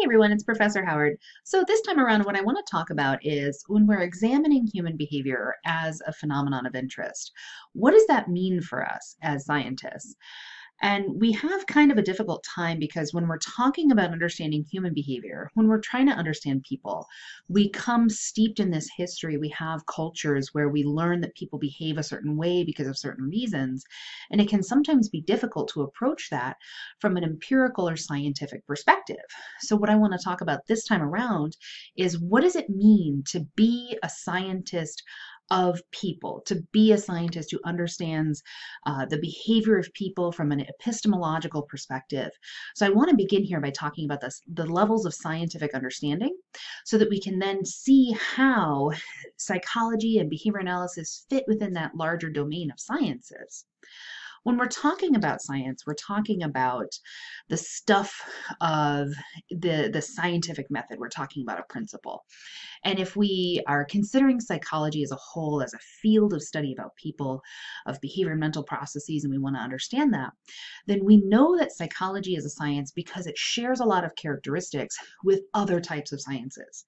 Hey everyone, it's Professor Howard. So this time around, what I want to talk about is when we're examining human behavior as a phenomenon of interest, what does that mean for us as scientists? And we have kind of a difficult time because when we're talking about understanding human behavior, when we're trying to understand people, we come steeped in this history. We have cultures where we learn that people behave a certain way because of certain reasons. And it can sometimes be difficult to approach that from an empirical or scientific perspective. So, what I want to talk about this time around is what does it mean to be a scientist of people, to be a scientist who understands uh, the behavior of people from an epistemological perspective. So I want to begin here by talking about this, the levels of scientific understanding so that we can then see how psychology and behavior analysis fit within that larger domain of sciences. When we're talking about science, we're talking about the stuff of the, the scientific method. We're talking about a principle. And if we are considering psychology as a whole, as a field of study about people, of behavior and mental processes, and we want to understand that, then we know that psychology is a science because it shares a lot of characteristics with other types of sciences.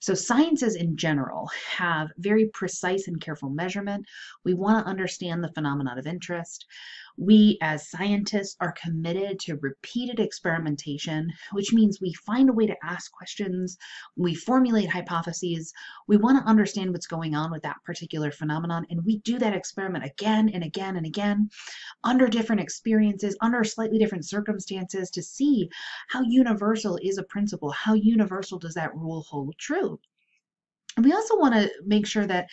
So sciences in general have very precise and careful measurement. We want to understand the phenomenon of interest. We as scientists are committed to repeated experimentation, which means we find a way to ask questions, we formulate hypotheses, we want to understand what's going on with that particular phenomenon, and we do that experiment again and again and again under different experiences, under slightly different circumstances to see how universal is a principle, how universal does that rule hold true. And we also want to make sure that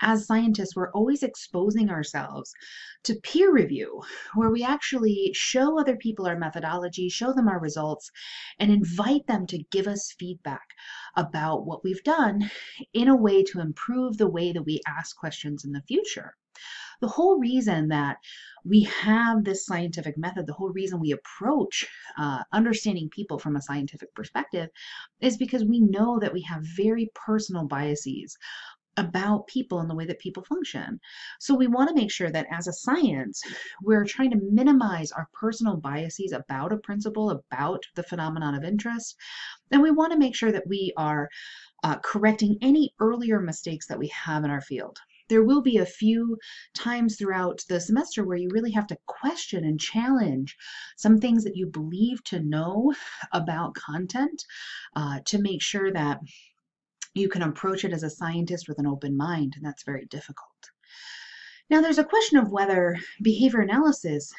as scientists, we're always exposing ourselves to peer review, where we actually show other people our methodology, show them our results, and invite them to give us feedback about what we've done in a way to improve the way that we ask questions in the future. The whole reason that we have this scientific method, the whole reason we approach uh, understanding people from a scientific perspective is because we know that we have very personal biases about people and the way that people function. So we want to make sure that as a science, we're trying to minimize our personal biases about a principle, about the phenomenon of interest. And we want to make sure that we are uh, correcting any earlier mistakes that we have in our field there will be a few times throughout the semester where you really have to question and challenge some things that you believe to know about content uh, to make sure that you can approach it as a scientist with an open mind, and that's very difficult. Now, there's a question of whether behavior analysis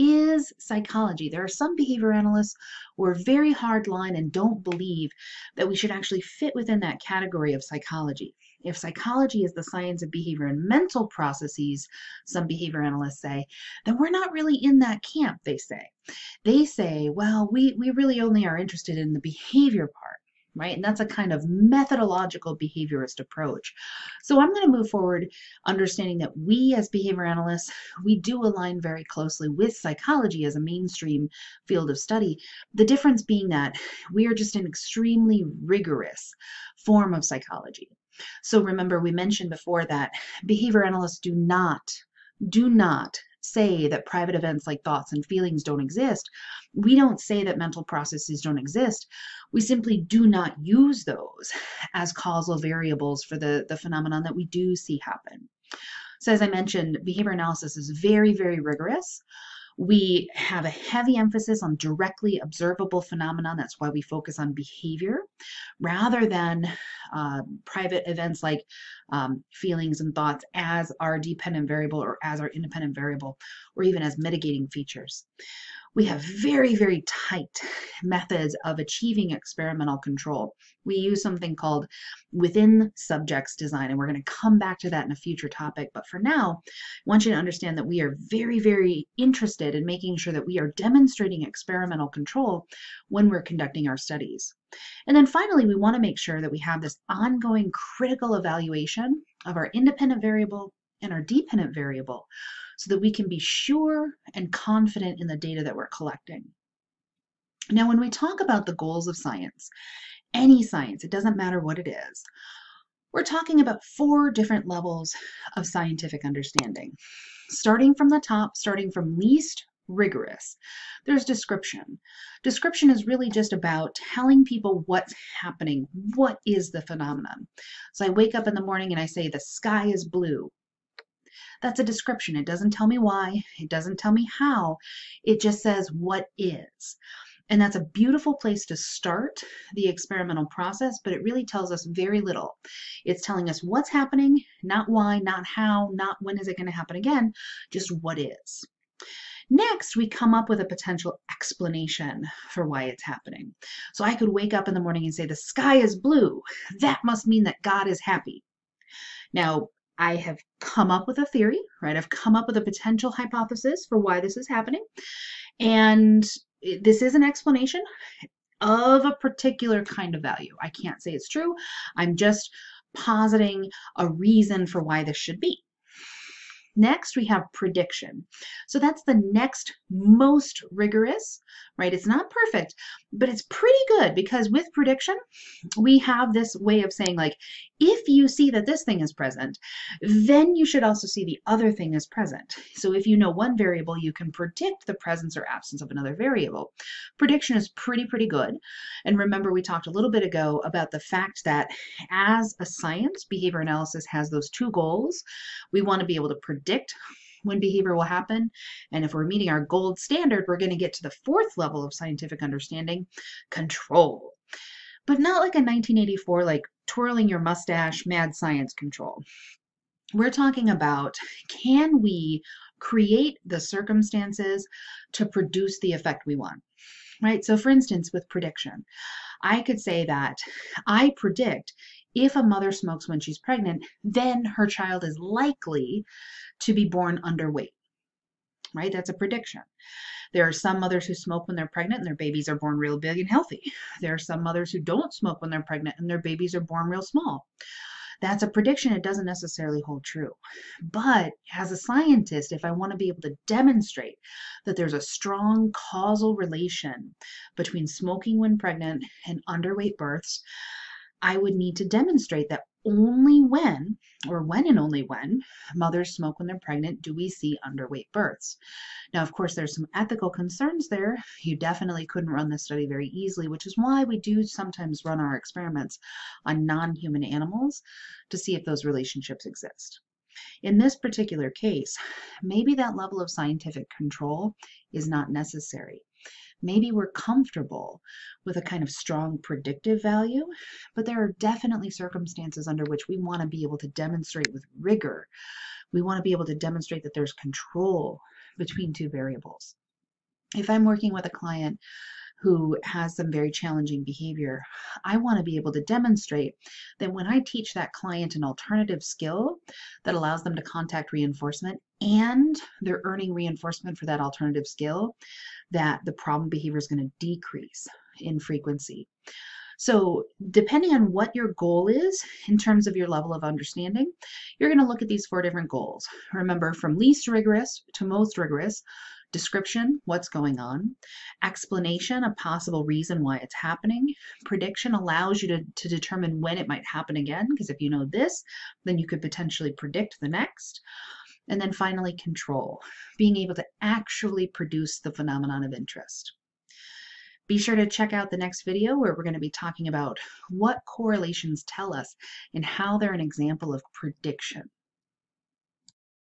is psychology. There are some behavior analysts who are very hard line and don't believe that we should actually fit within that category of psychology. If psychology is the science of behavior and mental processes, some behavior analysts say, then we're not really in that camp, they say. They say, well, we, we really only are interested in the behavior part right? And that's a kind of methodological behaviorist approach. So I'm going to move forward understanding that we as behavior analysts, we do align very closely with psychology as a mainstream field of study. The difference being that we are just an extremely rigorous form of psychology. So remember, we mentioned before that behavior analysts do not, do not say that private events like thoughts and feelings don't exist. We don't say that mental processes don't exist. We simply do not use those as causal variables for the, the phenomenon that we do see happen. So as I mentioned, behavior analysis is very, very rigorous. We have a heavy emphasis on directly observable phenomenon. That's why we focus on behavior rather than uh, private events like um, feelings and thoughts as our dependent variable or as our independent variable or even as mitigating features we have very, very tight methods of achieving experimental control. We use something called within subjects design, and we're going to come back to that in a future topic. But for now, I want you to understand that we are very, very interested in making sure that we are demonstrating experimental control when we're conducting our studies. And then finally, we want to make sure that we have this ongoing critical evaluation of our independent variable and our dependent variable so that we can be sure and confident in the data that we're collecting. Now, when we talk about the goals of science, any science, it doesn't matter what it is, we're talking about four different levels of scientific understanding. Starting from the top, starting from least rigorous. There's description. Description is really just about telling people what's happening. What is the phenomenon? So I wake up in the morning and I say, the sky is blue. That's a description. It doesn't tell me why. It doesn't tell me how. It just says what is. And that's a beautiful place to start the experimental process, but it really tells us very little. It's telling us what's happening, not why, not how, not when is it going to happen again, just what is. Next, we come up with a potential explanation for why it's happening. So I could wake up in the morning and say, the sky is blue. That must mean that God is happy. Now, I have come up with a theory, right? I've come up with a potential hypothesis for why this is happening. And this is an explanation of a particular kind of value. I can't say it's true. I'm just positing a reason for why this should be. Next, we have prediction. So that's the next most rigorous, right? It's not perfect, but it's pretty good because with prediction, we have this way of saying like, if you see that this thing is present, then you should also see the other thing is present. So if you know one variable, you can predict the presence or absence of another variable. Prediction is pretty, pretty good. And remember, we talked a little bit ago about the fact that as a science, behavior analysis has those two goals. We want to be able to predict when behavior will happen. And if we're meeting our gold standard, we're going to get to the fourth level of scientific understanding, control. But not like a 1984, like twirling your mustache, mad science control. We're talking about can we create the circumstances to produce the effect we want? Right? So, for instance, with prediction, I could say that I predict if a mother smokes when she's pregnant, then her child is likely to be born underweight. Right? That's a prediction. There are some mothers who smoke when they're pregnant and their babies are born real big and healthy. There are some mothers who don't smoke when they're pregnant and their babies are born real small. That's a prediction. It doesn't necessarily hold true. But as a scientist, if I want to be able to demonstrate that there's a strong causal relation between smoking when pregnant and underweight births, I would need to demonstrate that only when, or when and only when, mothers smoke when they're pregnant do we see underweight births. Now, of course, there's some ethical concerns there. You definitely couldn't run this study very easily, which is why we do sometimes run our experiments on non-human animals to see if those relationships exist. In this particular case, maybe that level of scientific control is not necessary maybe we're comfortable with a kind of strong predictive value, but there are definitely circumstances under which we want to be able to demonstrate with rigor. We want to be able to demonstrate that there's control between two variables. If I'm working with a client who has some very challenging behavior, I want to be able to demonstrate that when I teach that client an alternative skill that allows them to contact reinforcement and they're earning reinforcement for that alternative skill, that the problem behavior is going to decrease in frequency. So depending on what your goal is in terms of your level of understanding, you're going to look at these four different goals. Remember, from least rigorous to most rigorous, description, what's going on, explanation, a possible reason why it's happening, prediction allows you to, to determine when it might happen again, because if you know this, then you could potentially predict the next. And then finally, control, being able to actually produce the phenomenon of interest. Be sure to check out the next video where we're going to be talking about what correlations tell us and how they're an example of prediction.